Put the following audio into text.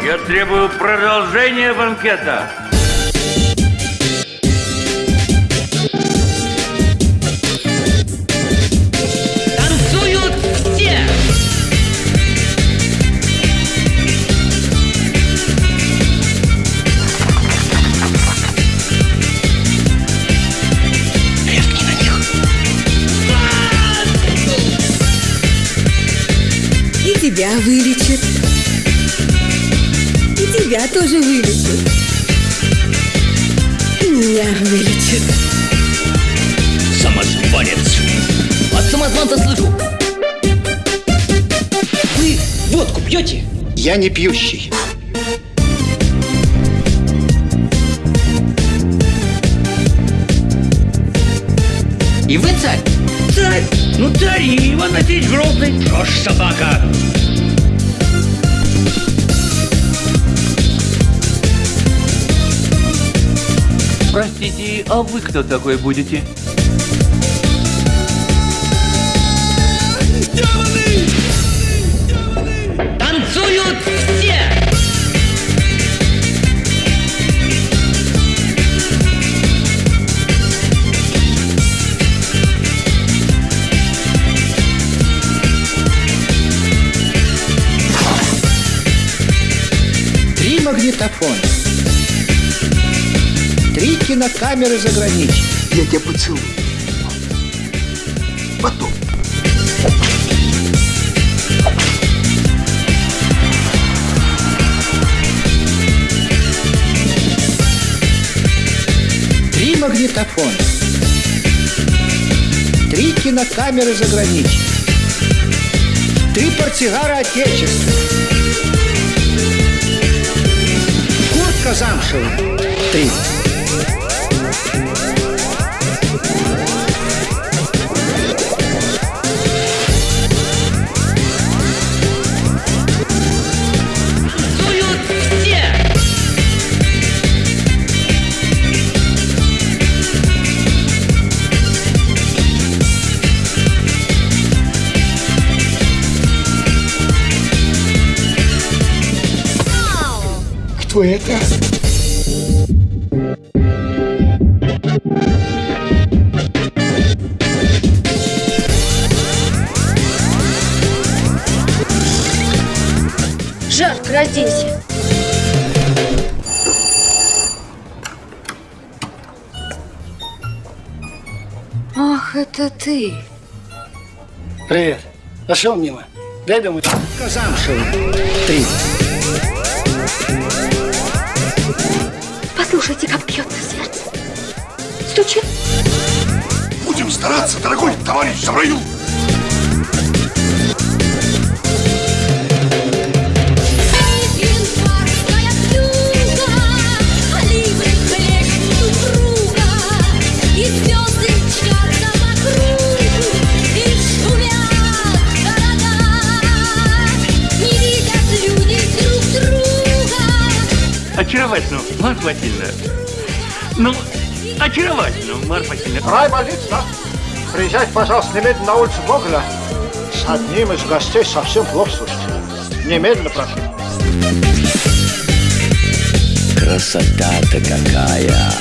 Я требую продолжения банкета. Танцуют все! И тебя вылечит. И тебя тоже вылечит. И меня вылечит. Самозванец! От самозванца слышу! Вы водку пьете? Я не пьющий. И вы царь? Царь! Ну царь Иван Васильевич Грозный. Ж, собака? Простите, а вы кто такой будете? Танцуют все! Три магнитофона. Кинокамеры заграничные. Я тебя поцелую. Потом. Три магнитофона. Три кинокамеры заграничные. Три портсигара отечества. Куртка замшевая. Три. Кто это? Жарко, разденься. Ах, это ты. Привет. Пошел мимо. Дай домой. Куртка замшевая. Три. Стучит. Будем стараться, дорогой товарищ Завраил. Очаровательно, Марфа Васильевна. Ну, очаровательно, Марфа Васильевна. Рай больница. Приезжайте, пожалуйста, немедленно на улицу Гоголя. С одним из гостей совсем плохо, слушайте. Немедленно прошу. Красота-то какая!